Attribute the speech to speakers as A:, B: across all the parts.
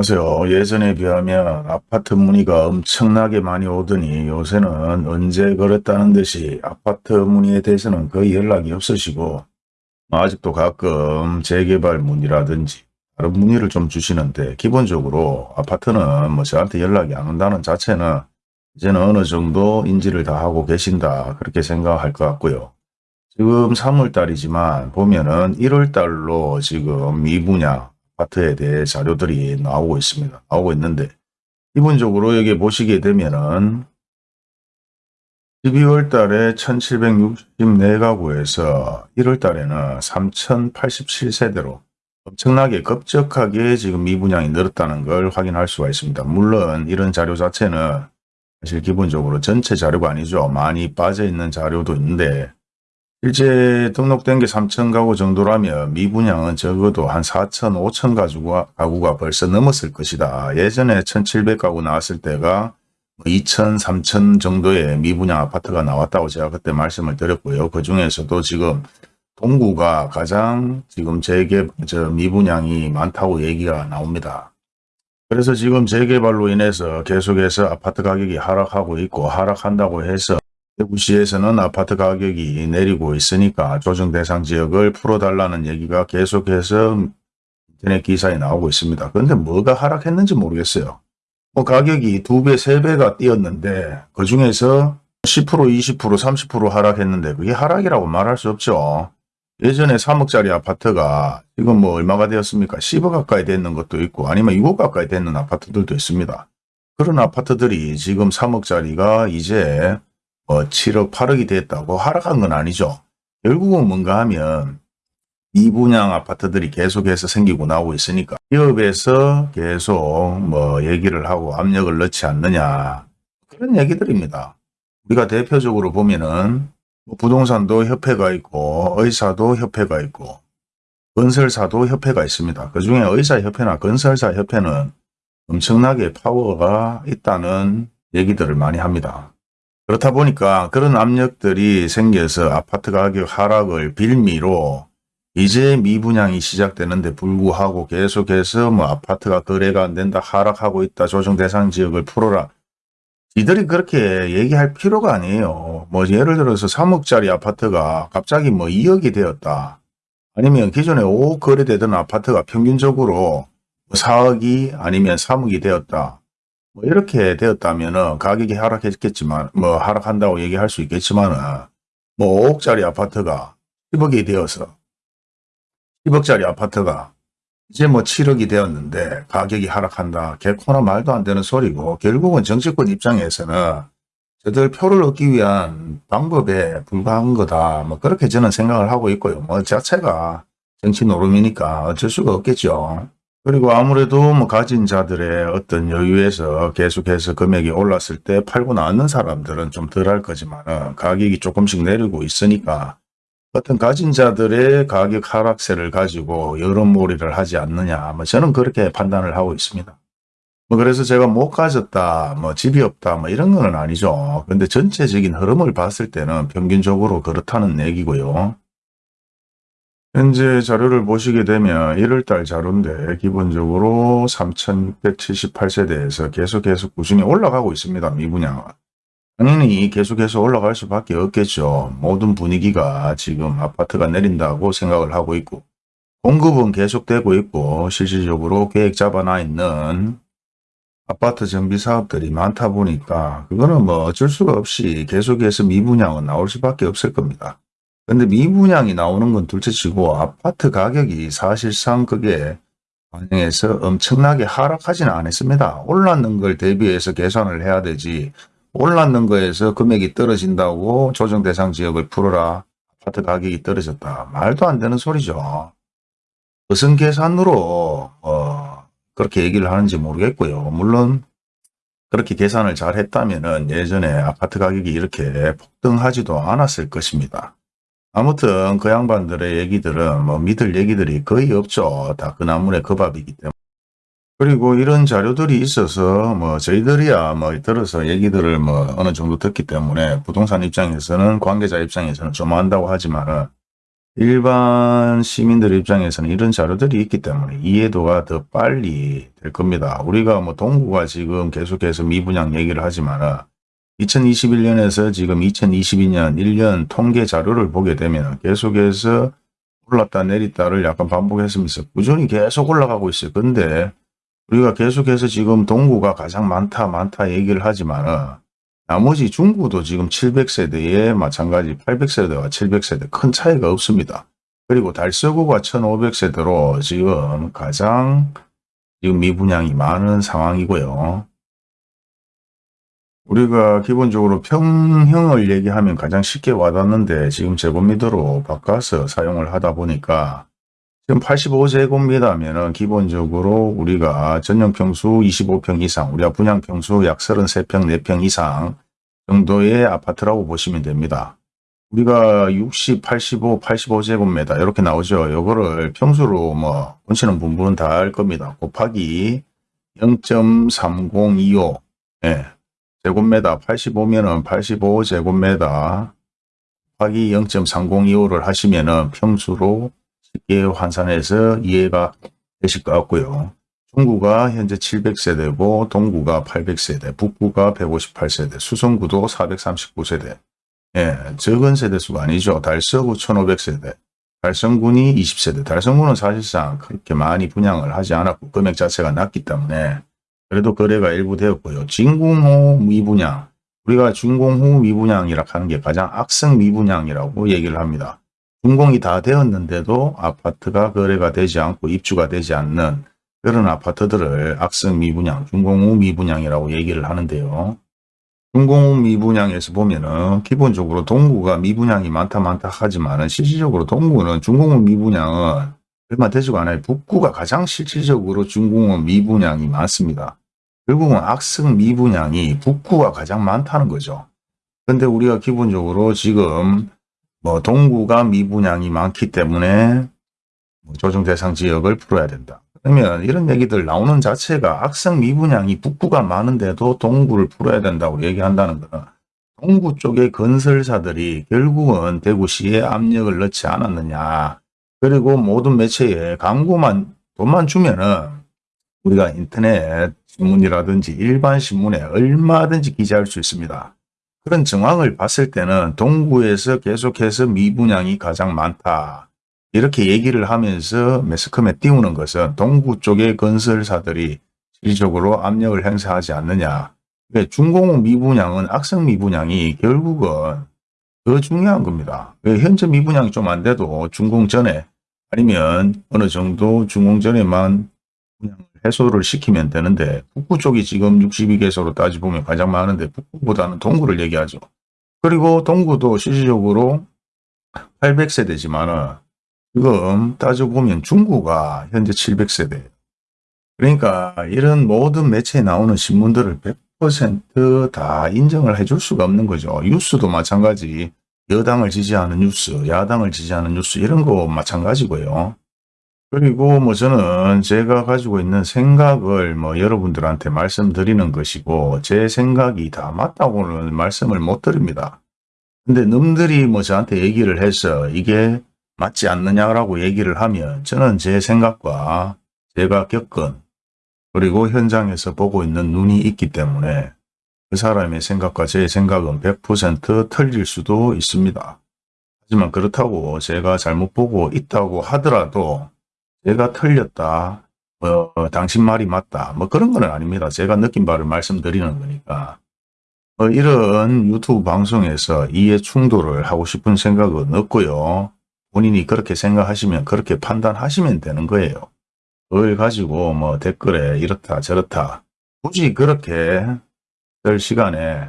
A: 하세요. 예전에 비하면 아파트 문의가 엄청나게 많이 오더니 요새는 언제 그랬다는 듯이 아파트 문의에 대해서는 거의 연락이 없으시고 아직도 가끔 재개발 문의라든지 다른 문의를 좀 주시는데 기본적으로 아파트는 뭐 저한테 연락이 안 온다는 자체는 이제는 어느 정도 인지를 다 하고 계신다 그렇게 생각할 것 같고요. 지금 3월달이지만 보면은 1월달로 지금 미분양 아 파트에 대해 자료들이 나오고 있습니다. 나오고 있는데 기본적으로 여기 보시게 되면은 12월 달에 1764가구에서 1월 달에는 3087세대로 엄청나게 급격하게 지금 미분양이 늘었다는 걸 확인할 수가 있습니다. 물론 이런 자료 자체는 사실 기본적으로 전체 자료가 아니죠. 많이 빠져 있는 자료도 있는데 실제 등록된 게 3천 가구 정도라면 미분양은 적어도 한 4천, 5천 가구가, 가구가 벌써 넘었을 것이다. 예전에 1,700가구 나왔을 때가 2천, 3천 정도의 미분양 아파트가 나왔다고 제가 그때 말씀을 드렸고요. 그 중에서도 지금 동구가 가장 지금 재개, 저 미분양이 많다고 얘기가 나옵니다. 그래서 지금 재개발로 인해서 계속해서 아파트 가격이 하락하고 있고 하락한다고 해서 대구시에서는 아파트 가격이 내리고 있으니까 조정 대상 지역을 풀어달라는 얘기가 계속해서 인터넷 기사에 나오고 있습니다. 그런데 뭐가 하락했는지 모르겠어요. 뭐 가격이 두 배, 세 배가 뛰었는데 그 중에서 10%, 20%, 30% 하락했는데 그게 하락이라고 말할 수 없죠. 예전에 3억짜리 아파트가 지금 뭐 얼마가 되었습니까? 10억 가까이 됐는 것도 있고 아니면 6억 가까이 되는 아파트들도 있습니다. 그런 아파트들이 지금 3억짜리가 이제 뭐 7억, 8억이 됐다고 하락한 건 아니죠. 결국은 뭔가 하면 미분양 아파트들이 계속해서 생기고 나오고 있으니까 기업에서 계속 뭐 얘기를 하고 압력을 넣지 않느냐 그런 얘기들입니다. 우리가 대표적으로 보면은 뭐 부동산도 협회가 있고 의사도 협회가 있고 건설사도 협회가 있습니다. 그 중에 의사협회나 건설사 협회는 엄청나게 파워가 있다는 얘기들을 많이 합니다. 그렇다 보니까 그런 압력들이 생겨서 아파트 가격 하락을 빌미로 이제 미분양이 시작되는데 불구하고 계속해서 뭐 아파트가 거래가 안 된다 하락하고 있다 조정 대상 지역을 풀어라. 이들이 그렇게 얘기할 필요가 아니에요. 뭐 예를 들어서 3억짜리 아파트가 갑자기 뭐 2억이 되었다. 아니면 기존에 5억 거래되던 아파트가 평균적으로 4억이 아니면 3억이 되었다 뭐 이렇게 되었다면은 가격이 하락했겠지만 뭐 하락한다고 얘기할 수 있겠지만은 뭐 5억짜리 아파트가 10억이 되어서 10억짜리 아파트가 이제 뭐 7억이 되었는데 가격이 하락한다. 개코나 말도 안 되는 소리고 결국은 정치권 입장에서는 저들 표를 얻기 위한 방법에 불과한 거다. 뭐 그렇게 저는 생각을 하고 있고요. 뭐 자체가 정치 노름이니까 어쩔 수가 없겠죠. 그리고 아무래도 뭐 가진 자들의 어떤 여유에서 계속해서 금액이 올랐을 때 팔고 나왔는 사람들은 좀 덜 할 거지만 가격이 조금씩 내리고 있으니까 어떤 가진 자들의 가격 하락세를 가지고 여론몰이를 하지 않느냐 뭐 저는 그렇게 판단을 하고 있습니다. 뭐 그래서 제가 못 가졌다 뭐 집이 없다 뭐 이런 건 아니죠. 그런데 전체적인 흐름을 봤을 때는 평균적으로 그렇다는 얘기고요. 현재 자료를 보시게 되면 1월달 자료인데 기본적으로 3,678세대에서 계속 계속 꾸준히 올라가고 있습니다. 미분양은. 당연히 계속해서 올라갈 수밖에 없겠죠. 모든 분위기가 지금 아파트가 내린다고 생각을 하고 있고 공급은 계속되고 있고 실질적으로 계획 잡아놔 있는 아파트 정비 사업들이 많다 보니까 그거는 뭐 어쩔 수가 없이 계속해서 미분양은 나올 수밖에 없을 겁니다. 근데 미분양이 나오는 건 둘째치고 아파트 가격이 사실상 그게 반영해서 엄청나게 하락하지는 않았습니다. 올랐는 걸 대비해서 계산을 해야 되지 올랐는 거에서 금액이 떨어진다고 조정 대상 지역을 풀어라 아파트 가격이 떨어졌다. 말도 안 되는 소리죠. 무슨 계산으로 어, 그렇게 얘기를 하는지 모르겠고요. 물론 그렇게 계산을 잘 했다면 예전에 아파트 가격이 이렇게 폭등하지도 않았을 것입니다. 아무튼 그 양반들의 얘기들은 뭐 믿을 얘기들이 거의 없죠. 다 그 나물의 그 밥이기 때문에. 그리고 이런 자료들이 있어서 뭐 저희들이야 뭐 들어서 얘기들을 뭐 어느 정도 듣기 때문에 부동산 입장에서는 관계자 입장에서는 좀 안다고 하지만은 일반 시민들 입장에서는 이런 자료들이 있기 때문에 이해도가 더 빨리 될 겁니다. 우리가 뭐 동구가 지금 계속해서 미분양 얘기를 하지만 2021년에서 지금 2022년 1년 통계 자료를 보게 되면 계속해서 올랐다 내렸다를 약간 반복했으면서 꾸준히 계속 올라가고 있어요. 근데 우리가 계속해서 지금 동구가 가장 많다 많다 얘기를 하지만 나머지 중구도 지금 700세대에 마찬가지 800세대와 700세대 큰 차이가 없습니다. 그리고 달서구가 1500세대로 지금 가장 지금 미분양이 많은 상황이고요. 우리가 기본적으로 평형을 얘기하면 가장 쉽게 와닿는데 지금 제곱미터로 바꿔서 사용을 하다 보니까 지금 85제곱미터면은 기본적으로 우리가 전용평수 25평 이상, 우리가 분양평수 약 33평, 4평 이상 정도의 아파트라고 보시면 됩니다. 우리가 60, 85, 85제곱미터 이렇게 나오죠. 요거를 평수로 뭐 본치는 분분은 다 할 겁니다. 곱하기 0.3025 예. 제곱미터 85면은 85제곱미터 곱하기 0.3025를 하시면은 평수로 쉽게 환산해서 이해가 되실 것 같고요. 중구가 현재 700세대고 동구가 800세대, 북구가 158세대, 수성구도 439세대. 예, 적은 세대수가 아니죠. 달서구 1500세대, 달성군이 20세대. 달성군은 사실상 그렇게 많이 분양을 하지 않았고 금액 자체가 낮기 때문에 그래도 거래가 일부 되었고요. 진공호 미분양, 우리가 준공후 미분양이라 하는 게 가장 악성 미분양이라고 얘기를 합니다. 준공이 다 되었는데도 아파트가 거래가 되지 않고 입주가 되지 않는 그런 아파트들을 악성 미분양, 준공후 미분양이라고 얘기를 하는데요. 준공후 미분양에서 보면은 기본적으로 동구가 미분양이 많다 많다 하지만 실질적으로 동구는 준공후 미분양은 얼마 되지가 않아요. 북구가 가장 실질적으로 준공후 미분양이 많습니다. 결국은 악성 미분양이 북구가 가장 많다는 거죠. 근데 우리가 기본적으로 지금 뭐 동구가 미분양이 많기 때문에 뭐 조정 대상 지역을 풀어야 된다. 그러면 이런 얘기들 나오는 자체가 악성 미분양이 북구가 많은데도 동구를 풀어야 된다고 얘기한다는 거는 동구 쪽의 건설사들이 결국은 대구시에 압력을 넣지 않았느냐. 그리고 모든 매체에 광고만 돈만 주면은 우리가 인터넷 신문이라든지 일반 신문에 얼마든지 기재할 수 있습니다. 그런 정황을 봤을 때는 동구에서 계속해서 미분양이 가장 많다. 이렇게 얘기를 하면서 매스컴에 띄우는 것은 동구 쪽의 건설사들이 실질적으로 압력을 행사하지 않느냐. 중공업 미분양은 악성 미분양이 결국은 더 중요한 겁니다. 현재 미분양이 좀 안 돼도 준공 전에 아니면 어느 정도 준공 전에만 분양을 해소를 시키면 되는데 북구 쪽이 지금 62개소로 따지보면 가장 많은데 북구보다는 동구를 얘기하죠. 그리고 동구도 실질적으로 800세대지만은 지금 따져보면 중구가 현재 700세대. 그러니까 이런 모든 매체에 나오는 신문들을 100%다 인정을 해줄 수가 없는 거죠. 뉴스도 마찬가지. 여당을 지지하는 뉴스, 야당을 지지하는 뉴스 이런 거 마찬가지고요. 그리고 뭐 저는 제가 가지고 있는 생각을 뭐 여러분들한테 말씀드리는 것이고 제 생각이 다 맞다고는 말씀을 못 드립니다. 근데 놈들이 뭐 저한테 얘기를 해서 이게 맞지 않느냐라고 얘기를 하면 저는 제 생각과 제가 겪은 그리고 현장에서 보고 있는 눈이 있기 때문에 그 사람의 생각과 제 생각은 100% 틀릴 수도 있습니다. 하지만 그렇다고 제가 잘못 보고 있다고 하더라도 제가 틀렸다, 뭐 당신 말이 맞다, 뭐 그런 건 아닙니다. 제가 느낀 바를 말씀드리는 거니까. 뭐 이런 유튜브 방송에서 이해 충돌을 하고 싶은 생각은 없고요. 본인이 그렇게 생각하시면 그렇게 판단하시면 되는 거예요. 그걸 가지고 뭐 댓글에 이렇다 저렇다 굳이 그렇게 될 시간에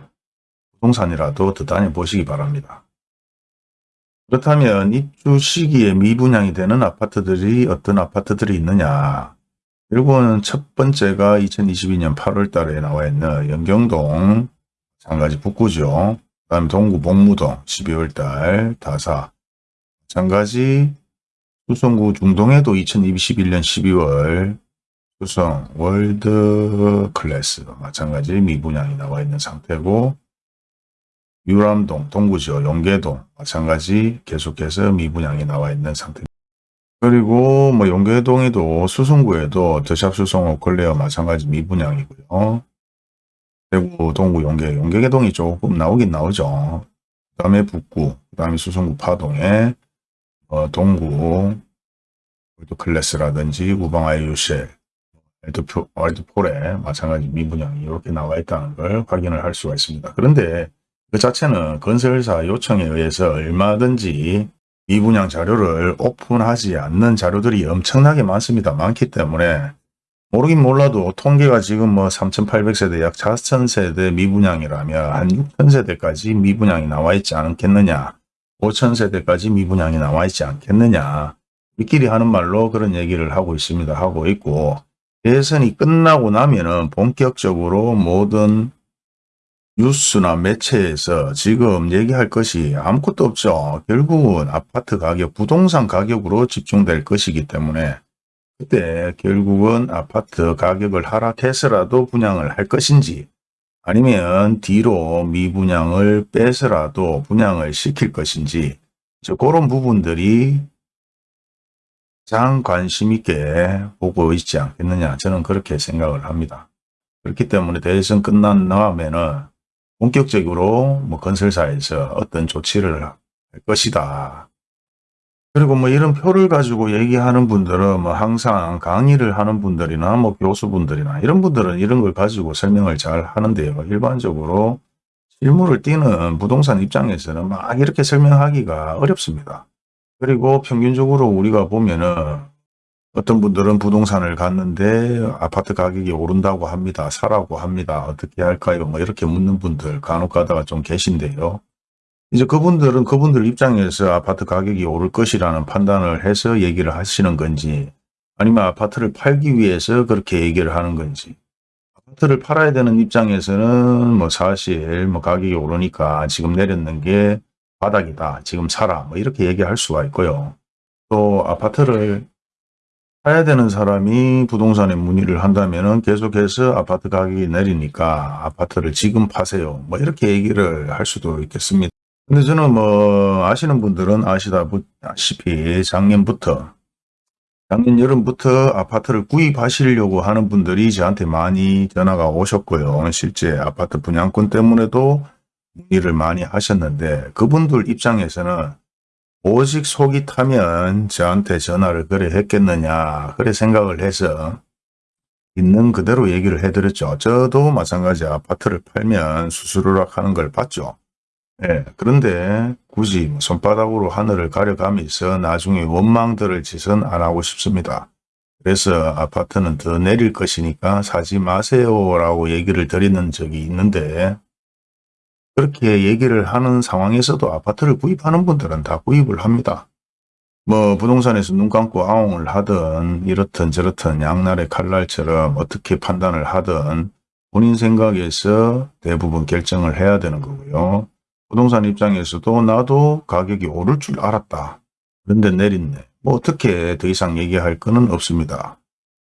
A: 부동산이라도 더 다녀보시기 바랍니다. 그렇다면 입주 시기에 미분양이 되는 아파트들이 어떤 아파트들이 있느냐 결국은 첫 번째가 2022년 8월 달에 나와 있는 연경동 마찬가지 북구죠. 그 다음에 동구 복무동 12월 달 다사 마찬가지 수성구 중동에도 2021년 12월 수성 월드 클래스 마찬가지 미분양이 나와 있는 상태고 율암동, 동구지역, 용계동 마찬가지 계속해서 미분양이 나와 있는 상태입니다. 그리고 뭐 용계동에도 수성구에도 더샵 수성호 걸레어 마찬가지 미분양이고요. 대구, 동구, 용계, 용계동이 조금 나오긴 나오죠. 그 다음에 북구, 그 다음에 수성구 파동에 어, 동구, 또 클래스라든지 우방 아이유셀, 와이드폴에 마찬가지 미분양이 이렇게 나와 있다는 걸 확인을 할 수가 있습니다. 그런데 그 자체는 건설사 요청에 의해서 얼마든지 미분양 자료를 오픈하지 않는 자료들이 엄청나게 많습니다. 많기 때문에 모르긴 몰라도 통계가 지금 뭐 3,800세대 약 4,000세대 미분양이라면 한 6,000세대까지 미분양이 나와 있지 않겠느냐 5,000세대까지 미분양이 나와 있지 않겠느냐 우리끼리 하는 말로 그런 얘기를 하고 있습니다. 하고 있고 대선이 끝나고 나면은 본격적으로 모든 뉴스나 매체에서 지금 얘기할 것이 아무것도 없죠. 결국은 아파트 가격, 부동산 가격으로 집중될 것이기 때문에 그때 결국은 아파트 가격을 하락해서라도 분양을 할 것인지 아니면 뒤로 미분양을 빼서라도 분양을 시킬 것인지 저 그런 부분들이 가장 관심 있게 보고 있지 않겠느냐 저는 그렇게 생각을 합니다. 그렇기 때문에 대선 끝난 다음에는 본격적으로 뭐 건설사에서 어떤 조치를 할 것이다. 그리고 뭐 이런 표를 가지고 얘기하는 분들은 뭐 항상 강의를 하는 분들이나 뭐 교수분들이나 이런 분들은 이런 걸 가지고 설명을 잘 하는데요. 일반적으로 실물을 띄는 부동산 입장에서는 막 이렇게 설명하기가 어렵습니다. 그리고 평균적으로 우리가 보면은 어떤 분들은 부동산을 갔는데 아파트 가격이 오른다고 합니다. 사라고 합니다. 어떻게 할까요? 뭐 이렇게 묻는 분들 간혹 가다가 좀 계신데요. 이제 그분들은 그분들 입장에서 아파트 가격이 오를 것이라는 판단을 해서 얘기를 하시는 건지 아니면 아파트를 팔기 위해서 그렇게 얘기를 하는 건지 아파트를 팔아야 되는 입장에서는 뭐 사실 뭐 가격이 오르니까 지금 내렸는 게 바닥이다. 지금 사라. 뭐 이렇게 얘기할 수가 있고요. 또 아파트를 사야 되는 사람이 부동산에 문의를 한다면 계속해서 아파트 가격이 내리니까 아파트를 지금 파세요. 뭐 이렇게 얘기를 할 수도 있겠습니다. 근데 저는 뭐 아시는 분들은 아시다시피 작년부터 작년 여름부터 아파트를 구입하시려고 하는 분들이 저한테 많이 전화가 오셨고요. 실제 아파트 분양권 때문에도 문의를 많이 하셨는데 그분들 입장에서는 오직 속이 타면 저한테 전화를 그래 했겠느냐 그래 생각을 해서 있는 그대로 얘기를 해드렸죠. 저도 마찬가지 아파트를 팔면 수수료락 하는 걸 봤죠. 예, 그런데 굳이 손바닥으로 하늘을 가려가면서 나중에 원망들을 짓은 안 하고 싶습니다. 그래서 아파트는 더 내릴 것이니까 사지 마세요 라고 얘기를 드리는 적이 있는데 그렇게 얘기를 하는 상황에서도 아파트를 구입하는 분들은 다 구입을 합니다. 뭐 부동산에서 눈 감고 아웅을 하든 이렇든 저렇든 양날의 칼날처럼 어떻게 판단을 하든 본인 생각에서 대부분 결정을 해야 되는 거고요. 부동산 입장에서도 나도 가격이 오를 줄 알았다. 그런데 내렸네. 뭐 어떻게 더 이상 얘기할 거는 없습니다.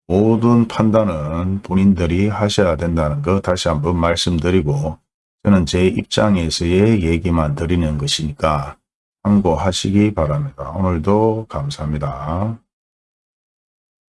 A: 모든 판단은 본인들이 하셔야 된다는 거 다시 한번 말씀드리고 저는 제 입장에서의 얘기만 드리는 것이니까 참고하시기 바랍니다. 오늘도 감사합니다.